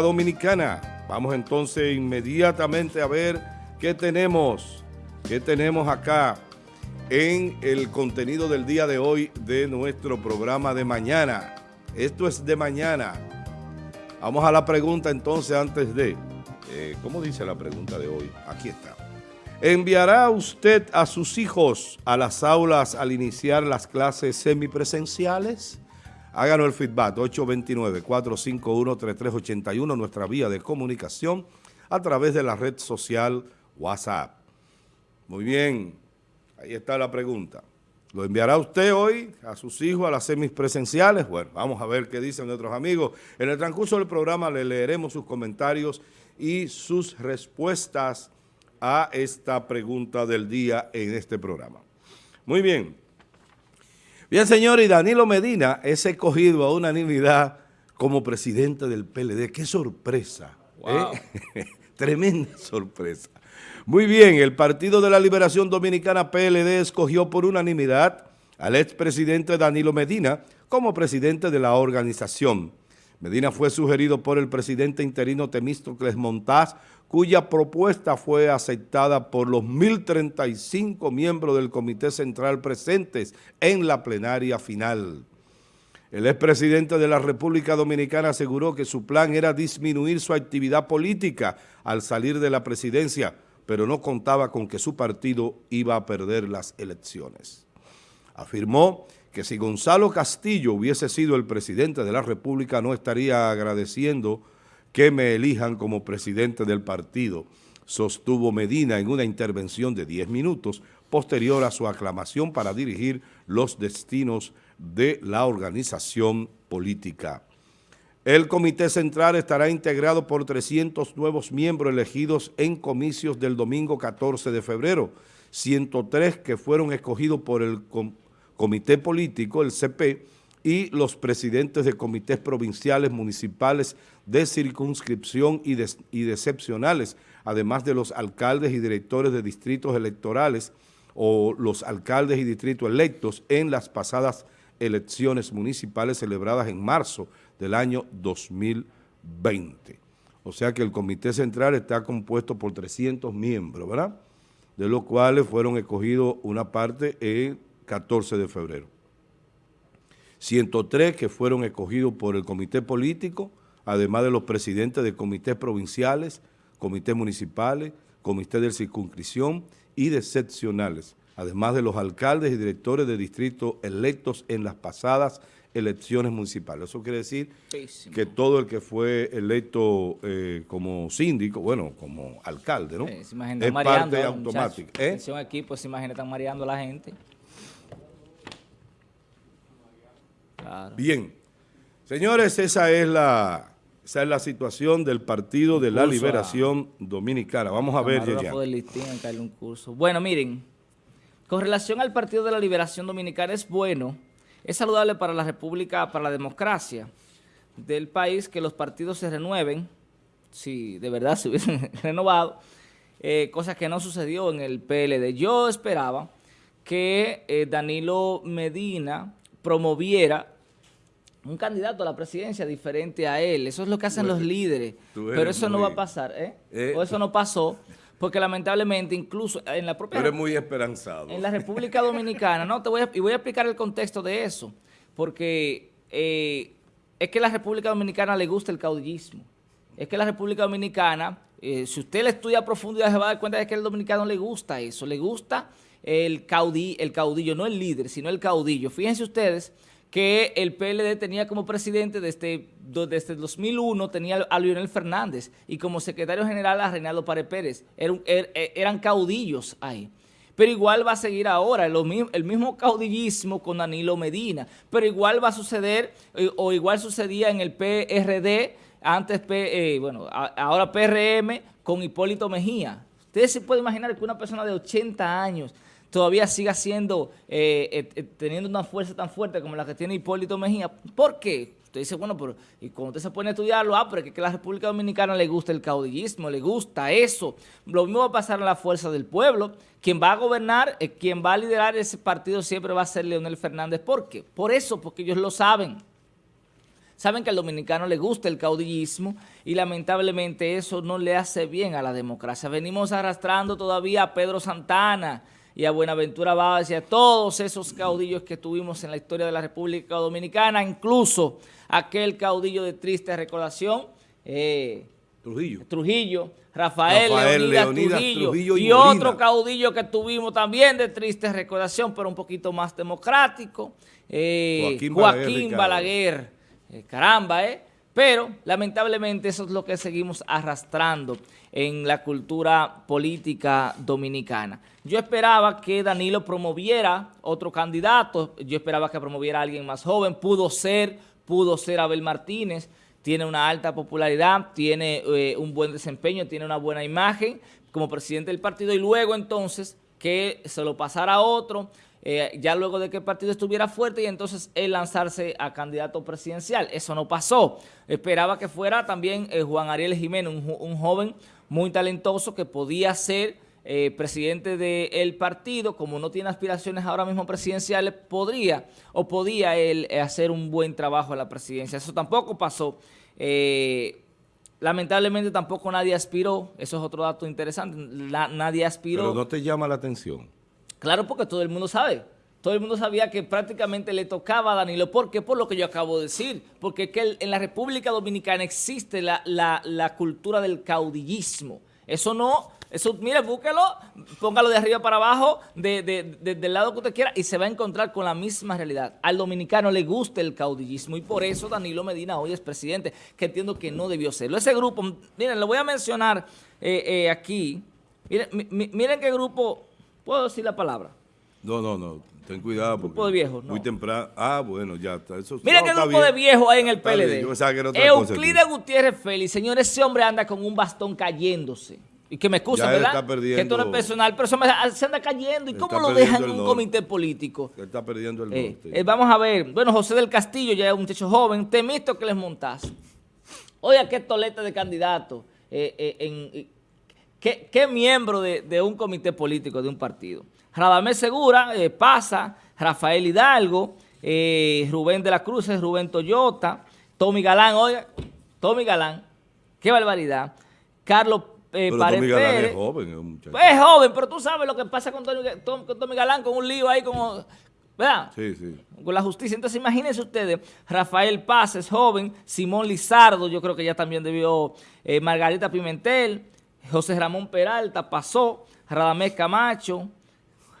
Dominicana. Vamos entonces inmediatamente a ver qué tenemos, qué tenemos acá en el contenido del día de hoy de nuestro programa de mañana. Esto es de mañana. Vamos a la pregunta entonces antes de... Eh, ¿Cómo dice la pregunta de hoy? Aquí está. ¿Enviará usted a sus hijos a las aulas al iniciar las clases semipresenciales? Háganos el feedback, 829-451-3381, nuestra vía de comunicación a través de la red social WhatsApp. Muy bien, ahí está la pregunta. ¿Lo enviará usted hoy a sus hijos a las semipresenciales? Bueno, vamos a ver qué dicen nuestros amigos. En el transcurso del programa le leeremos sus comentarios y sus respuestas a esta pregunta del día en este programa. Muy bien. Bien, señor, y Danilo Medina es escogido a unanimidad como presidente del PLD. ¡Qué sorpresa! ¿eh? Tremenda sorpresa. Muy bien, el Partido de la Liberación Dominicana PLD escogió por unanimidad al expresidente Danilo Medina como presidente de la organización. Medina fue sugerido por el presidente interino Temístocles Montaz, cuya propuesta fue aceptada por los 1.035 miembros del Comité Central presentes en la plenaria final. El expresidente de la República Dominicana aseguró que su plan era disminuir su actividad política al salir de la presidencia, pero no contaba con que su partido iba a perder las elecciones. Afirmó que si Gonzalo Castillo hubiese sido el presidente de la República no estaría agradeciendo que me elijan como presidente del partido, sostuvo Medina en una intervención de 10 minutos posterior a su aclamación para dirigir los destinos de la organización política. El Comité Central estará integrado por 300 nuevos miembros elegidos en comicios del domingo 14 de febrero, 103 que fueron escogidos por el Comité Político, el CP, y los presidentes de comités provinciales, municipales, de circunscripción y, de, y decepcionales, además de los alcaldes y directores de distritos electorales o los alcaldes y distritos electos en las pasadas elecciones municipales celebradas en marzo del año 2020. O sea que el Comité Central está compuesto por 300 miembros, ¿verdad? De los cuales fueron escogidos una parte el 14 de febrero. 103 que fueron escogidos por el Comité Político, además de los presidentes de comités provinciales, comités municipales, comités de circunscripción y de seccionales, además de los alcaldes y directores de distritos electos en las pasadas elecciones municipales. Eso quiere decir que todo el que fue electo eh, como síndico, bueno, como alcalde, ¿no? es parte automática. ¿Eh? aquí, pues imagínate, están mareando a la gente. Bien. Señores, esa es la esa es la situación del Partido de la Liberación Dominicana. Vamos a ver, ya. Bueno, miren, con relación al Partido de la Liberación Dominicana es bueno, es saludable para la República, para la democracia del país que los partidos se renueven, si de verdad se hubiesen renovado, eh, cosa que no sucedió en el PLD. Yo esperaba que eh, Danilo Medina promoviera un candidato a la presidencia diferente a él. Eso es lo que hacen los líderes. Pero eso no va a pasar, ¿eh? ¿eh? O eso no pasó, porque lamentablemente incluso en la propia... Pero muy esperanzado. En la República Dominicana, no, te voy a, y voy a explicar el contexto de eso, porque eh, es que a la República Dominicana le gusta el caudillismo. Es que a la República Dominicana, eh, si usted le estudia a profundidad, se va a dar cuenta de que al dominicano le gusta eso, le gusta el, el caudillo, no el líder, sino el caudillo. Fíjense ustedes que el PLD tenía como presidente desde, desde 2001, tenía a Lionel Fernández y como secretario general a Reinaldo Párez Pérez. Er, er, eran caudillos ahí. Pero igual va a seguir ahora el, el mismo caudillismo con Danilo Medina. Pero igual va a suceder, eh, o igual sucedía en el PRD, antes, eh, bueno, ahora PRM con Hipólito Mejía. Ustedes se pueden imaginar que una persona de 80 años todavía siga siendo, eh, eh, eh, teniendo una fuerza tan fuerte como la que tiene Hipólito Mejía. ¿Por qué? Usted dice, bueno, pero y cuando usted se pone a estudiarlo, ah, pero es que a la República Dominicana le gusta el caudillismo, le gusta eso. Lo mismo va a pasar en la fuerza del pueblo. Quien va a gobernar, quien va a liderar ese partido siempre va a ser Leonel Fernández. ¿Por qué? Por eso, porque ellos lo saben. saben que al dominicano le gusta el caudillismo y lamentablemente eso no le hace bien a la democracia. Venimos arrastrando todavía a Pedro Santana y a Buenaventura Báez y a todos esos caudillos que tuvimos en la historia de la República Dominicana, incluso aquel caudillo de triste recordación, eh, Trujillo. Trujillo, Rafael, Leonidas, Trujillo, y, otro caudillo que tuvimos también de triste recordación, pero un poquito más democrático, eh, Joaquín, Balaguer, eh, caramba, ¿eh? Pero lamentablemente eso es lo que seguimos arrastrando en la cultura política dominicana. Yo esperaba que Danilo promoviera otro candidato, yo esperaba que promoviera a alguien más joven, pudo ser, pudo ser Abel Martínez, tiene una alta popularidad, tiene eh, un buen desempeño, tiene una buena imagen como presidente del partido. Y luego entonces que se lo pasara a otro, eh, ya luego de que el partido estuviera fuerte y entonces él lanzarse a candidato presidencial. Eso no pasó. Esperaba que fuera también eh, Juan Ariel Jiménez, un, joven muy talentoso que podía ser presidente del partido, como no tiene aspiraciones ahora mismo presidenciales, podría o podía él hacer un buen trabajo en la presidencia. Eso tampoco pasó. Eh, lamentablemente tampoco nadie aspiró, eso es otro dato interesante, nadie aspiró. Pero no te llama la atención. Claro, porque todo el mundo sabe. Todo el mundo sabía que prácticamente le tocaba a Danilo. ¿Por qué? Por lo que yo acabo de decir. Porque que en la República Dominicana existe la, la cultura del caudillismo. Eso no eso, mire, búsquelo, póngalo de arriba para abajo, de, del lado que usted quiera, y se va a encontrar con la misma realidad. Al dominicano le gusta el caudillismo, y por eso Danilo Medina hoy es presidente, que entiendo que no debió serlo. Ese grupo, miren, lo voy a mencionar eh, eh, aquí. Miren, miren qué grupo, ¿puedo decir la palabra? No, no, no. Ten cuidado. Grupo de viejos, Muy temprano. Ah, bueno, ya está. Eso, Miren qué grupo de viejos hay en el PLD. Euclides Gutiérrez Félix. Señor, ese hombre anda con un bastón cayéndose. Y que me excusen, ¿verdad? que esto no es personal, pero se anda cayendo. ¿Y cómo lo dejan en un comité político? Él está perdiendo el eh, norte. Eh, vamos a ver. Bueno, José del Castillo ya es un muchacho joven. Temisto que les montas. Oye, qué tolete de candidato. Eh, ¿qué, miembro de, un comité político de un partido? Radamés Segura pasa. Rafael Hidalgo. Rubén de la Cruz, Rubén Toyota. Tommy Galán, oiga. Tommy Galán. Qué barbaridad. Carlos eh, pero Tommy Galán es joven, es un muchacho. Es joven, pero tú sabes lo que pasa con Tommy, Galán, con un lío ahí como... ¿Verdad? Sí, sí. Con la justicia. Entonces, imagínense ustedes, Rafael Paz es joven, Simón Lizardo, yo creo que ya también debió, eh, Margarita Pimentel, José Ramón Peralta pasó, Radamés Camacho,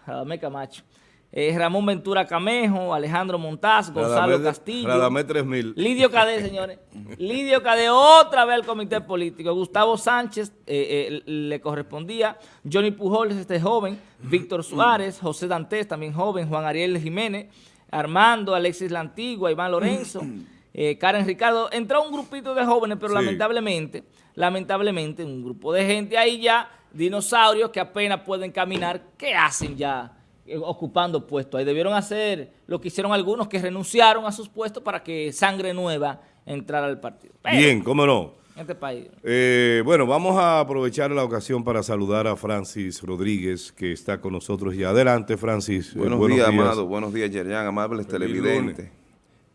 Radamés Camacho, eh, Ramón Ventura Camejo, Alejandro Montaz, Gonzalo Castillo. Radamé 3000. Lidio Cade, señores. Lidio Cade otra vez al comité político. Gustavo Sánchez eh, eh, le correspondía. Johnny Pujols, este joven. Víctor Suárez, José Dantes, también joven. Juan Ariel Jiménez. Armando, Alexis La Antigua, Iván Lorenzo. Karen Ricardo. Entró un grupito de jóvenes, pero lamentablemente, lamentablemente, un grupo de gente ahí ya, dinosaurios que apenas pueden caminar, ¿qué hacen ya? Eh, ocupando puestos. Ahí debieron hacer lo que hicieron algunos que renunciaron a sus puestos para que sangre nueva entrara al partido. Bien, cómo no. este país. Eh, bueno, vamos a aprovechar la ocasión para saludar a Francis Rodríguez, que está con nosotros y adelante, Francis. Eh, buenos, días, amado. Buenos días, Yerjan, amables televidentes.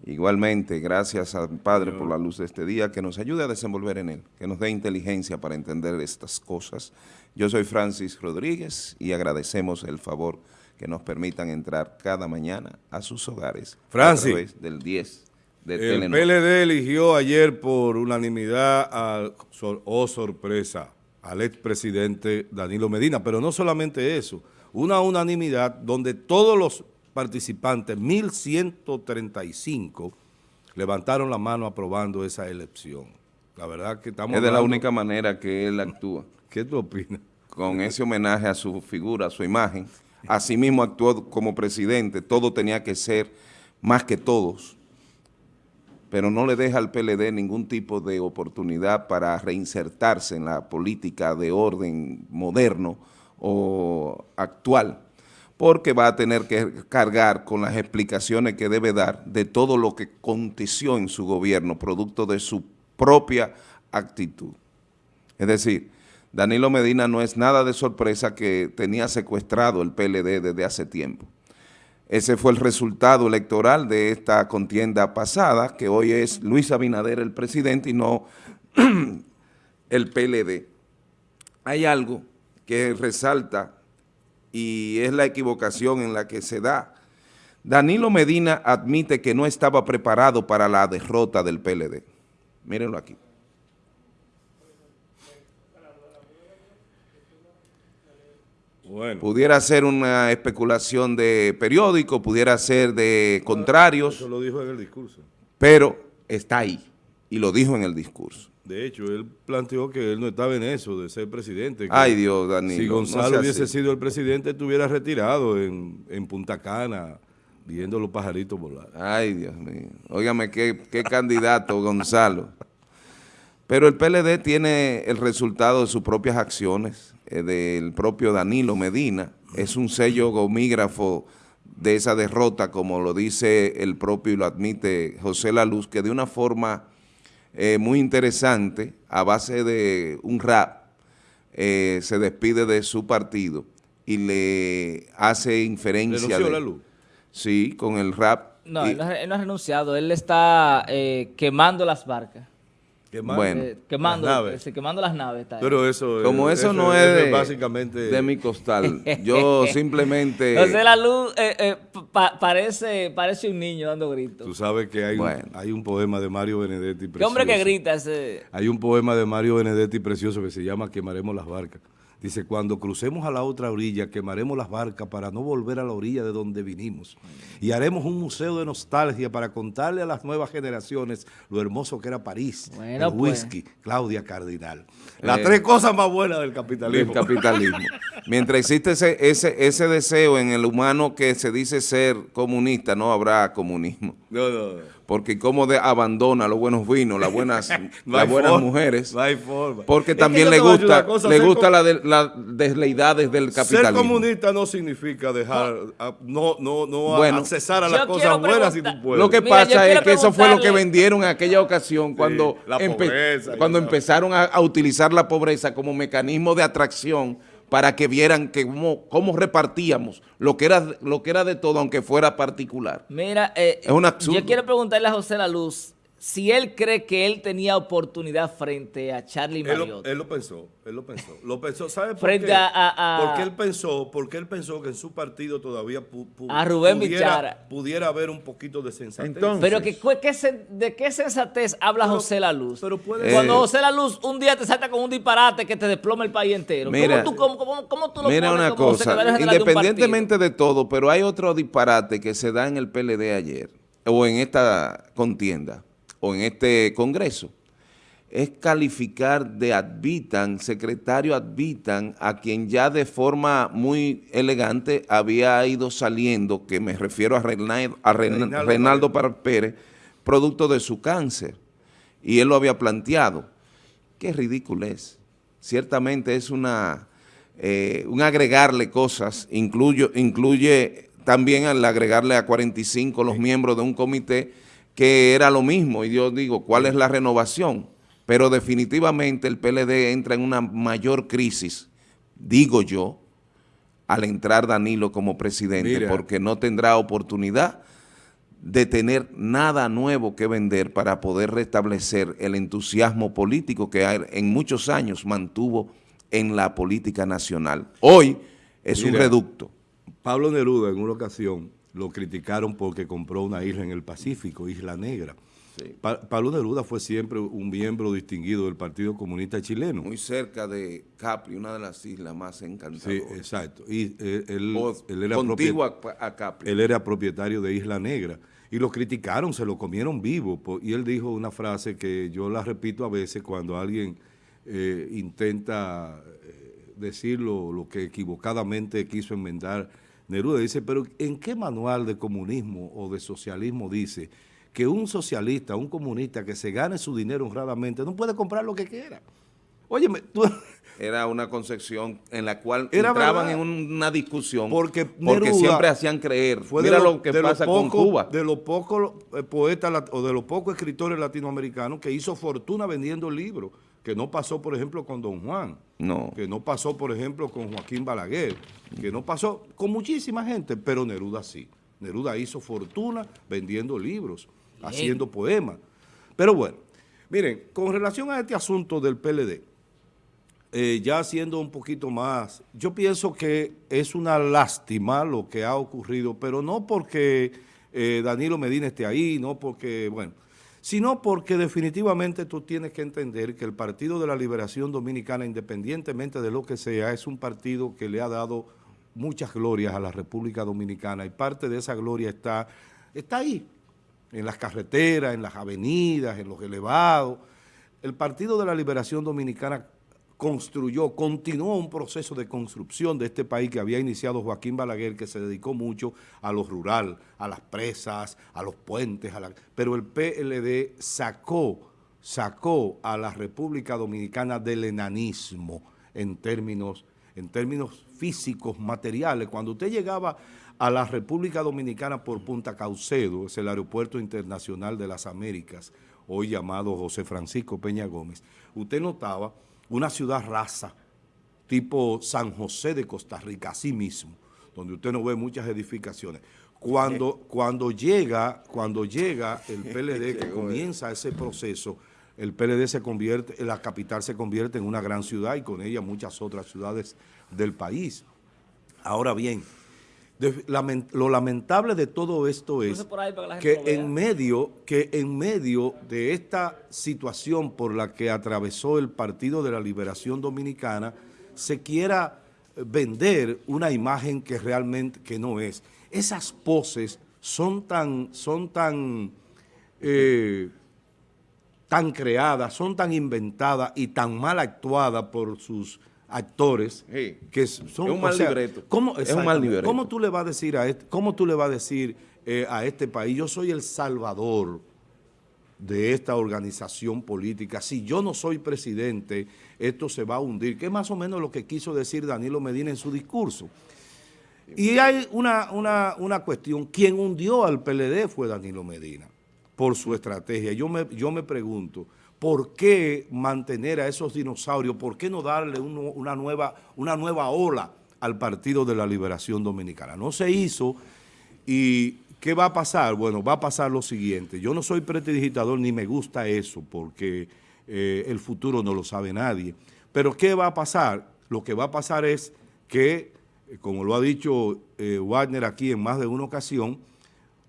Igualmente, gracias al Padre por la luz de este día, que nos ayude a desenvolver en él, que nos dé inteligencia para entender estas cosas. Yo soy Francis Rodríguez y agradecemos el favor que nos permitan entrar cada mañana a sus hogares Francis, a través del 10 de El PLD eligió ayer por unanimidad, a, oh sorpresa, al expresidente Danilo Medina, pero no solamente eso, una unanimidad donde todos los participantes, 1.135, levantaron la mano aprobando esa elección. La verdad que estamos... Es de la única manera que él actúa. ¿Qué tú opinas? Con ese homenaje a su figura, a su imagen, Asimismo actuó como presidente, todo tenía que ser más que todos, pero no le deja al PLD ningún tipo de oportunidad para reinsertarse en la política de orden moderno o actual, porque va a tener que cargar con las explicaciones que debe dar de todo lo que aconteció en su gobierno, producto de su propia actitud. Es decir, Danilo Medina no es nada de sorpresa que tenía secuestrado el PLD desde hace tiempo. Ese fue el resultado electoral de esta contienda pasada, que hoy es Luis Abinader el presidente y no el PLD. Hay algo que resalta y es la equivocación en la que se da. Danilo Medina admite que no estaba preparado para la derrota del PLD. Mírenlo aquí. Pudiera ser una especulación de periódico, pudiera ser de contrarios. Eso lo dijo en el discurso. Pero está ahí y lo dijo en el discurso. De hecho, él planteó que él no estaba en eso de ser presidente. Ay Dios, Danilo. Si Gonzalo hubiese sido el presidente, estuviera retirado en, en, Punta Cana, viendo los pajaritos volar. Ay Dios mío. Óigame, qué, qué candidato Gonzalo. Pero el PLD tiene el resultado de sus propias acciones, eh, del propio Danilo Medina. Es un sello gomígrafo de esa derrota, como lo dice el propio y lo admite José Laluz, que de una forma eh, muy interesante, a base de un rap, eh, se despide de su partido y le hace inferencia. ¿Renunció la luz? Sí, con el rap. No, él, no ha, renunciado, él está eh, quemando las barcas. Quemando, bueno, eh, quemando, las naves. quemando las naves. Pero eso Como eso, no es, de, básicamente de mi costal, yo simplemente... José La Luz eh, eh, parece, parece un niño dando gritos. Tú sabes que hay, un, hay un poema de Mario Benedetti precioso. ¿Qué hombre que grita ese? Hay un poema de Mario Benedetti precioso que se llama Quemaremos las barcas. Dice, cuando crucemos a la otra orilla, quemaremos las barcas para no volver a la orilla de donde vinimos. Y haremos un museo de nostalgia para contarle a las nuevas generaciones lo hermoso que era París, el pues. whisky, Claudia Cardinal. Las eh, tres cosas más buenas del capitalismo. Del capitalismo. Mientras existe ese, ese, ese deseo en el humano que se dice ser comunista, no habrá comunismo. No, no, porque como de abandona los buenos vinos, las buenas, las buenas mujeres. No hay forma. Porque también le gusta, le gusta las la desleidades del capitalismo. Ser comunista no significa dejar, no, no, no accesar a las cosas buenas si tú puedes. Lo que pasa es que eso fue lo que vendieron en aquella ocasión cuando, cuando empezaron a utilizar la pobreza como mecanismo de atracción para que vieran que cómo, repartíamos lo que, era, lo que era de todo, aunque fuera particular. Mira, eh, yo quiero preguntarle a José La Luz, si él cree que él tenía oportunidad frente a Charlie Mariotti. Él lo, pensó, él lo pensó. Lo pensó, ¿sabe por frente qué? A, porque él pensó, porque él pensó que en su partido todavía a Rubén pudiera, pudiera haber un poquito de sensatez. pero que, ¿de qué sensatez habla José La Luz? Pero Cuando José La Luz un día te salta con un disparate que te desploma el país entero. Mira, ¿Cómo, tú, cómo, cómo, tú lo mira pones una cosa, independientemente de, de todo, pero hay otro disparate que se da en el PLD ayer, o en esta contienda o en este Congreso, es calificar de advitan, secretario advitan, a quien ya de forma muy elegante había ido saliendo, que me refiero a, Reinaldo, a Reinaldo, Pérez, producto de su cáncer. Y él lo había planteado. Qué ridículo es. Ciertamente es una, eh, un agregarle cosas, incluyo, incluye también al agregarle a 45 los miembros de un comité que era lo mismo, y yo digo, ¿cuál es la renovación? Pero definitivamente el PLD entra en una mayor crisis, digo yo, al entrar Danilo como presidente, porque no tendrá oportunidad de tener nada nuevo que vender para poder restablecer el entusiasmo político que en muchos años mantuvo en la política nacional. Hoy es un reducto. Pablo Neruda en una ocasión lo criticaron porque compró una isla en el Pacífico, Isla Negra. Pablo Neruda fue siempre un miembro distinguido del Partido Comunista Chileno. Muy cerca de Capri, una de las islas más encantadoras. Sí, exacto. Y él, era a Capri. Él era propietario de Isla Negra. Y lo criticaron, se lo comieron vivo. Y él dijo una frase que yo la repito a veces cuando alguien eh, intenta eh, decir lo que equivocadamente quiso enmendar Neruda dice, pero ¿en qué manual de comunismo o de socialismo dice que un socialista, un comunista que se gane su dinero honradamente no puede comprar lo que quiera? Óyeme, tú... Era una concepción en la cual entraban en una discusión porque, siempre hacían creer. Fue Mira lo, que pasa con Cuba. De los pocos eh, poetas o de los pocos escritores latinoamericanos que hizo fortuna vendiendo libros que no pasó, por ejemplo, con Don Juan, no. que no pasó, por ejemplo, con Joaquín Balaguer, que no pasó con muchísima gente, pero Neruda sí. Neruda hizo fortuna vendiendo libros, haciendo poemas. Pero bueno, miren, con relación a este asunto del PLD, eh, ya siendo un poquito más, yo pienso que es una lástima lo que ha ocurrido, pero no porque eh, Danilo Medina esté ahí, no porque, bueno, sino porque definitivamente tú tienes que entender que el Partido de la Liberación Dominicana, independientemente de lo que sea, es un partido que le ha dado muchas glorias a la República Dominicana y parte de esa gloria está, está ahí, en las carreteras, en las avenidas, en los elevados. El Partido de la Liberación Dominicana construyó, continuó un proceso de construcción de este país que había iniciado Joaquín Balaguer, que se dedicó mucho a lo rural, a las presas, a los puentes, pero el PLD sacó, sacó a la República Dominicana del enanismo en términos, en términos físicos, materiales. Cuando usted llegaba a la República Dominicana por Punta Caucedo, es el aeropuerto internacional de las Américas, hoy llamado José Francisco Peña Gómez, usted notaba una ciudad raza, tipo San José de Costa Rica, así mismo, donde usted no ve muchas edificaciones. Cuando, cuando, llega, cuando llega el PLD, que comienza ese proceso, el PLD se convierte, la capital se convierte en una gran ciudad y con ella muchas otras ciudades del país. Ahora bien, lo lamentable de todo esto es que en, medio, que en medio de esta situación por la que atravesó el Partido de la Liberación Dominicana, se quiera vender una imagen que realmente que no es. Esas poses son tan, son tan, eh, tan creadas, son tan inventadas y tan mal actuadas por sus actores que son un mal libreto. ¿cómo, es un mal libreto. ¿Cómo tú le vas a decir a este, cómo tú le vas a decir eh, a este país, yo soy el salvador de esta organización política, si yo no soy presidente, esto se va a hundir, que es más o menos lo que quiso decir Danilo Medina en su discurso. Y hay una, una, una cuestión, quien hundió al PLD fue Danilo Medina, por su estrategia. Yo me, yo me pregunto, ¿por qué mantener a esos dinosaurios? ¿Por qué no darle una, nueva, una nueva ola al Partido de la Liberación Dominicana? No se hizo y ¿qué va a pasar? Bueno, va a pasar lo siguiente. Yo no soy prestidigitador ni me gusta eso porque eh, el futuro no lo sabe nadie. Pero ¿qué va a pasar? Lo que va a pasar es que, eh, como lo ha dicho eh, Wagner aquí en más de una ocasión,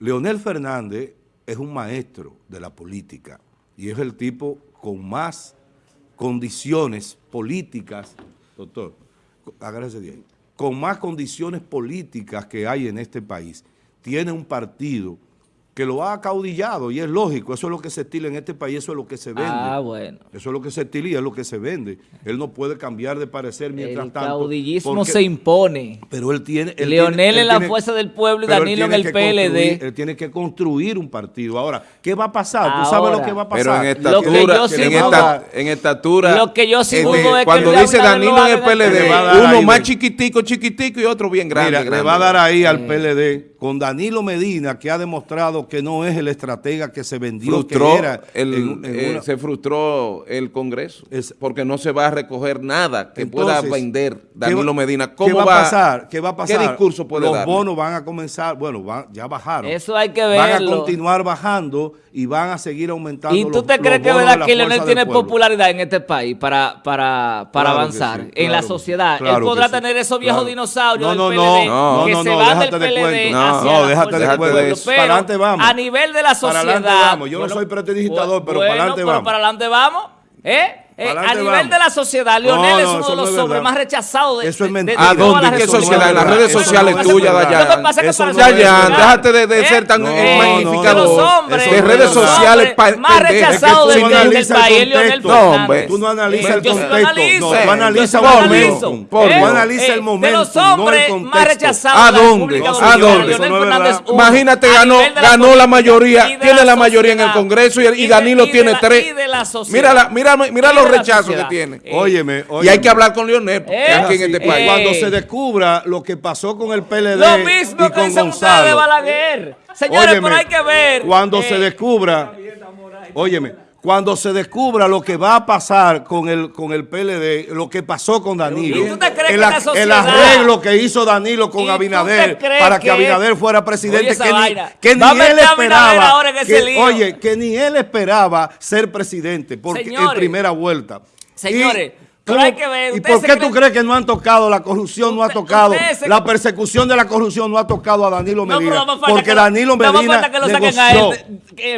Leonel Fernández es un maestro de la política y es el tipo con más condiciones políticas, doctor, agárrese con más condiciones políticas que hay en este país, tiene un partido que lo ha acaudillado y es lógico, eso es lo que se estila en este país, eso es lo que se vende. Ah, bueno. Eso es lo que se estila y es lo que se vende. Él no puede cambiar de parecer mientras tanto. El caudillismo se impone. Pero él tiene... Leonel en la fuerza del pueblo y Danilo en el PLD. Él tiene que construir un partido. Ahora, ¿qué va a pasar? Tú sabes lo que va a pasar. Pero en estatura, en, estatura, lo que yo sí es cuando dice Danilo en el PLD, uno más chiquitico, chiquitico y otro bien grande. Mira, le va a dar ahí al PLD con Danilo Medina, que ha demostrado que no es el estratega que se vendió, que era eh, se frustró el Congreso, porque no se va a recoger nada que pueda vender Danilo Medina. ¿Cómo ¿qué va, a pasar? ¿Qué va a pasar? ¿Qué discurso puede Los bonos van a comenzar, bueno, ya bajaron. Eso hay que verlo. Van a continuar bajando y van a seguir aumentando ¿Y tú te crees que es verdad que Leonel tiene popularidad en este país para, para, para avanzar en la sociedad? Él podrá tener esos viejos dinosaurios no, del PLD no, que se van del PLD no, déjate de cuento. Para adelante vamos. A nivel de la sociedad. Para adelante vamos. Yo no soy prestidigitador, pero para adelante vamos. Pero para adelante vamos. ¿Eh? Eh, a nivel de la sociedad, Leonel es uno de los hombres más rechazados de, eso es mentira. ¿A dónde? ¿Qué sociedad? En las redes sociales tuyas, Dayan. Dayan, déjate de, ser tan magnificador. De redes sociales más rechazados del país, Leonel No, hombre. Tú no analizas el contexto. No, tú analizas el momento. Tú analizas el momento, De los hombres más rechazados ¿A dónde? ¿A dónde? Imagínate, ganó la mayoría, tiene la mayoría en el Congreso y Danilo tiene tres. Mira, mira, mira los rechazo que tiene. Eh, óyeme, Y hay que hablar con Leonel eh, aquí en este país. Cuando se descubra lo que pasó con el PLD lo mismo y con que Gonzalo. de Balaguer. Señores, pero hay que ver. Cuando se eh, descubra, óyeme, cuando se descubra lo que va a pasar con el, con el PLD, lo que pasó con Danilo, ¿Y tú te crees el, que la el sociedad- arreglo que hizo Danilo ¿Y con Abinader para que, que- Abinader fuera presidente, que ni, que él esperaba, ahora en ese que- lío. oye, que ni él esperaba ser presidente porque en primera vuelta. Señores, Y- pero ¿cómo- hay que ver, ¿Y por qué tú crees que no han tocado la corrupción, no ha tocado, se- la persecución de la corrupción no ha tocado a Danilo No, Medina? no porque que lo- Danilo no Medina falta que lo saquen a negoció. él de- que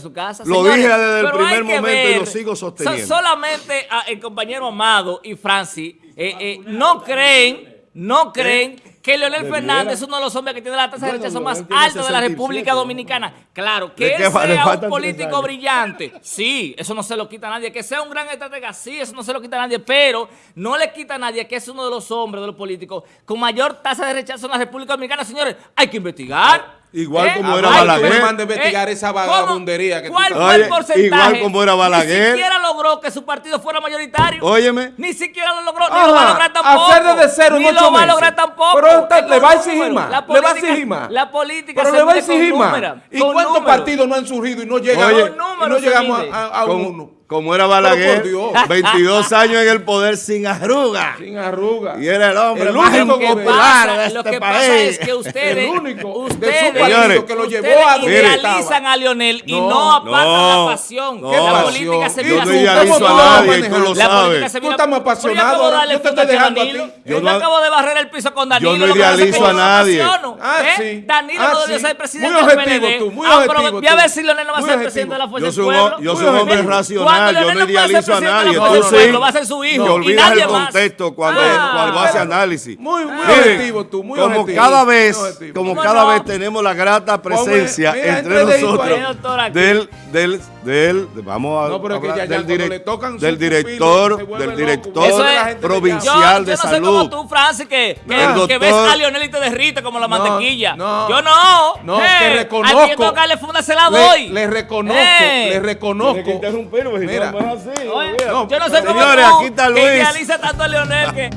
su casa. Lo Señores, dije desde el primer momento y lo ver, sigo so- sosteniendo. solamente a- el compañero Amado y Francis eh, eh, no creen, no creen que Leonel Fernández es uno de los hombres que tiene la tasa de rechazo más alta de la 67, República. Dominicana. Claro, ¿De que él sea un político brillante, sí, eso no se lo quita a nadie. Que sea un gran estratega, sí, eso no se lo quita a nadie, pero no le quita a nadie que es uno de los hombres, de los políticos, con mayor tasa de rechazo en la República Dominicana. Señores, hay que investigar. Igual como Ah, era Balaguer. tú me mandas investigar esa ¿cómo? vagabundería que tú ¿Cuál estás- fue el porcentaje? igual como era Balaguer. Ni siquiera logró que su partido fuera mayoritario. Óyeme. Ni siquiera lo logró, ni Ajá, lo va a lograr tampoco. hacer desde cero en Ni ocho lo va a lograr tampoco. Pero está- Es le con va a exigir más, La le va a política- exigir más. La política Pero se le va a con exigir más. ¿Y con cuántos números. partidos no han surgido y no llegan Oye, y no llegamos a, a- a como, uno? Como era Balaguer, por Dios. 22 años en el poder sin arruga. Sin arruga. Y era el hombre El único Lo que popular pasa- de lo este que país. pasa es que ustedes, El único de su ustedes, señores, que lo llevó ustedes a idealizan a Lionel y No, no apartan no, la pasión. no. la ¿Qué política se Y mira Yo no tú, así. idealizo ¿cómo a nadie, tú lo La sabes. política se Tú estás más apasionado acabo de ahora. darle Yo te estoy a dejando a Danilo. ti. Yo no- acabo de barrer el piso con Danilo. Yo no lo idealizo a no nadie. Danilo no debió ser presidente Muy del objetivo PLD. tú, muy Ah, pero objetivo Voy a ver si Leonel no va a Muy ser objetivo. presidente de la Fuerza Yo del soy, un, Pueblo. yo soy Muy un hombre objetivo. racional, Cuando yo no no idealizo a nadie. Tú sí, Pueblo, va a ser su hijo que y olvidas nadie el contexto cuando, Ah. cuando hace análisis. Muy- objetivo tú, muy como objetivo. cada vez, Muy objetivo. como ¿Cómo cada no? vez tenemos la grata presencia mira, entre nosotros del, del, del, de- vamos a No, pero es que hablar ya- ya del, cuando direc- le tocan del director, del director es- provincial yo, de yo no soy salud. como tú, Francis, que, que, que ves a Lionel y te derrite como la No, mantequilla. no. yo no. No, te Al que yo que funda se la Le, doy. le reconozco, le reconozco. interrumpirme, Mira. No, así, Oye, no, yo no sé cómo señores, aquí está Luis. que idealiza tanto a Leonel que...